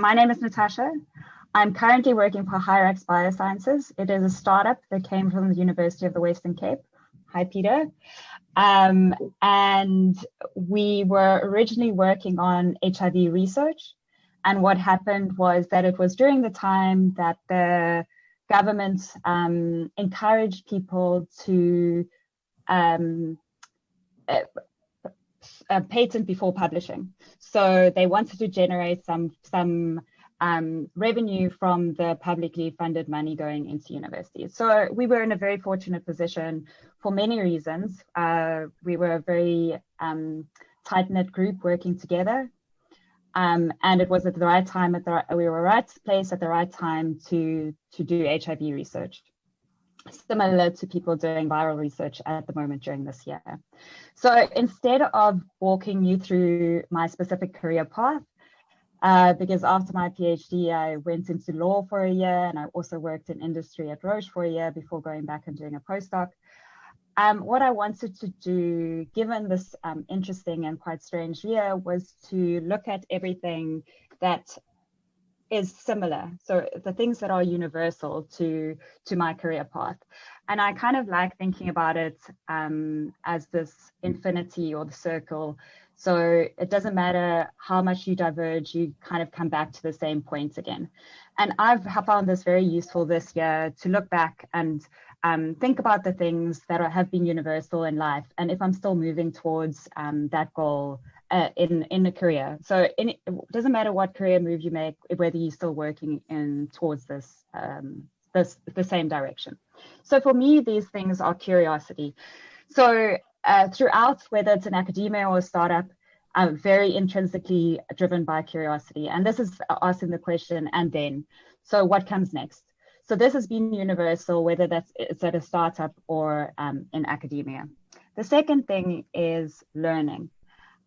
my name is Natasha. I'm currently working for Hyrax Biosciences. It is a startup that came from the University of the Western Cape. Hi, Peter. Um, and we were originally working on HIV research. And what happened was that it was during the time that the government um, encouraged people to um, uh, patent before publishing. So they wanted to generate some some um, revenue from the publicly funded money going into universities. So we were in a very fortunate position for many reasons. Uh, we were a very um, tight-knit group working together. Um, and it was at the right time, at the we were right place at the right time to, to do HIV research similar to people doing viral research at the moment during this year. So instead of walking you through my specific career path, uh, because after my PhD, I went into law for a year and I also worked in industry at Roche for a year before going back and doing a postdoc. Um, what I wanted to do, given this um, interesting and quite strange year, was to look at everything that is similar. So the things that are universal to to my career path, and I kind of like thinking about it um, as this infinity or the circle. So it doesn't matter how much you diverge, you kind of come back to the same points again. And I've found this very useful this year to look back and um, think about the things that are, have been universal in life, and if I'm still moving towards um, that goal uh, in in a career. So in, it doesn't matter what career move you make, whether you're still working in towards this um, this the same direction. So for me, these things are curiosity. So uh, throughout, whether it's an academia or a startup, I'm very intrinsically driven by curiosity. And this is asking the question, and then, so what comes next? So this has been universal, whether that's it's at a startup or um, in academia. The second thing is learning.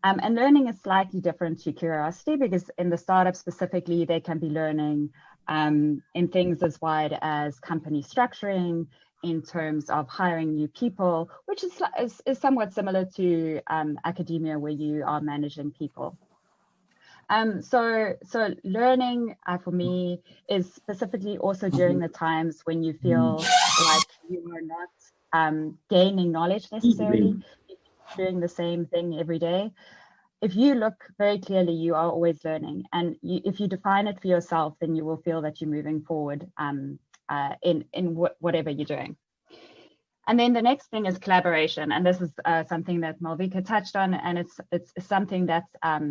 Um, and learning is slightly different to curiosity because in the startup specifically, they can be learning um, in things as wide as company structuring, in terms of hiring new people, which is, is, is somewhat similar to um, academia where you are managing people. Um, so, so learning uh, for me is specifically also during the times when you feel like you are not um, gaining knowledge necessarily doing the same thing every day. If you look very clearly, you are always learning. And you, if you define it for yourself, then you will feel that you're moving forward um, uh, in, in wh whatever you're doing. And then the next thing is collaboration. And this is uh, something that Malvika touched on, and it's, it's something that's, um,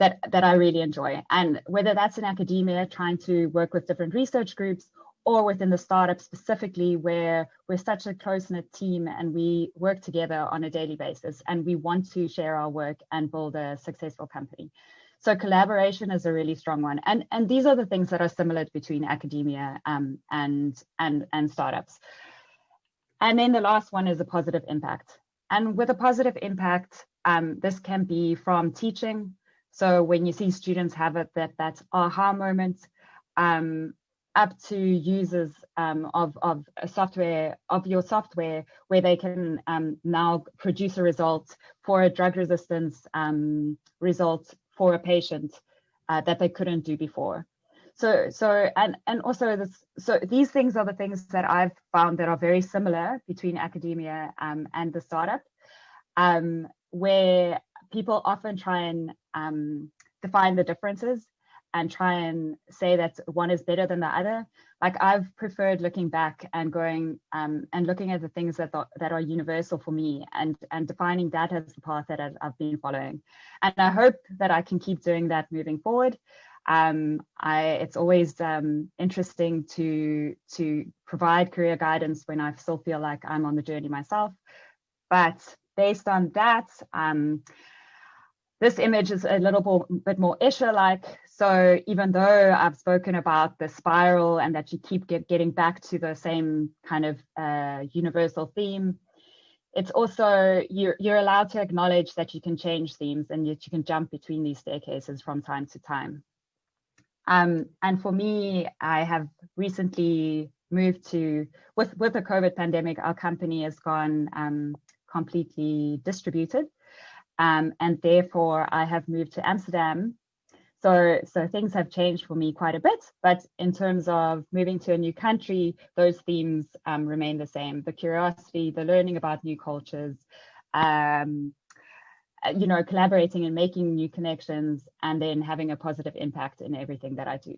that, that I really enjoy. And whether that's in academia, trying to work with different research groups, or within the startup specifically where we're such a close-knit team and we work together on a daily basis and we want to share our work and build a successful company. So collaboration is a really strong one. And, and these are the things that are similar between academia um, and, and, and startups. And then the last one is a positive impact. And with a positive impact, um, this can be from teaching. So when you see students have it, that that aha moment, um, up to users um, of, of software, of your software, where they can um, now produce a result for a drug resistance um, result for a patient uh, that they couldn't do before. So, so and and also this, so these things are the things that I've found that are very similar between academia um, and the startup, um, where people often try and um, define the differences and try and say that one is better than the other. Like I've preferred looking back and going um, and looking at the things that are, that are universal for me and and defining that as the path that I've, I've been following. And I hope that I can keep doing that moving forward. Um, I, it's always um, interesting to to provide career guidance when I still feel like I'm on the journey myself. But based on that, um, this image is a little bit more Escher-like. So even though I've spoken about the spiral and that you keep get, getting back to the same kind of uh, universal theme, it's also, you're, you're allowed to acknowledge that you can change themes and that you can jump between these staircases from time to time. Um, and for me, I have recently moved to, with, with the COVID pandemic, our company has gone um, completely distributed. Um, and therefore I have moved to Amsterdam. So, so things have changed for me quite a bit, but in terms of moving to a new country, those themes um, remain the same. The curiosity, the learning about new cultures, um, you know, collaborating and making new connections, and then having a positive impact in everything that I do.